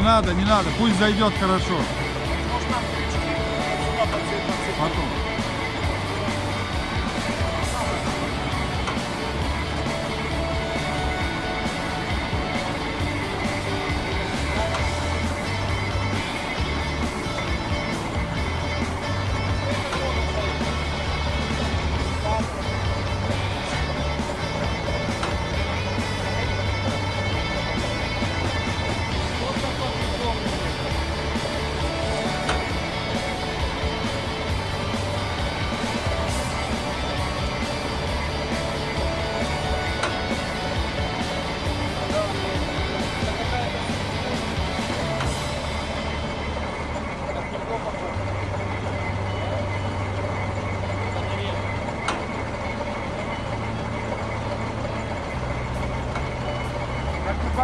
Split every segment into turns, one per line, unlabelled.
надо, не надо. Пусть зайдет хорошо. Потом.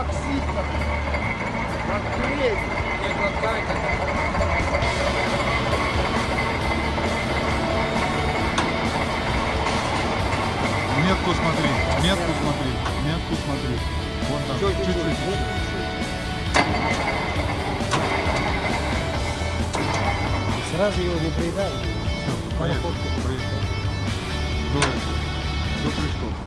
Как и боксит, как клей.
Метку смотри, метку смотри, метку смотри. Вон там, чуть-чуть.
Сразу его не приедали.
Все, поехали.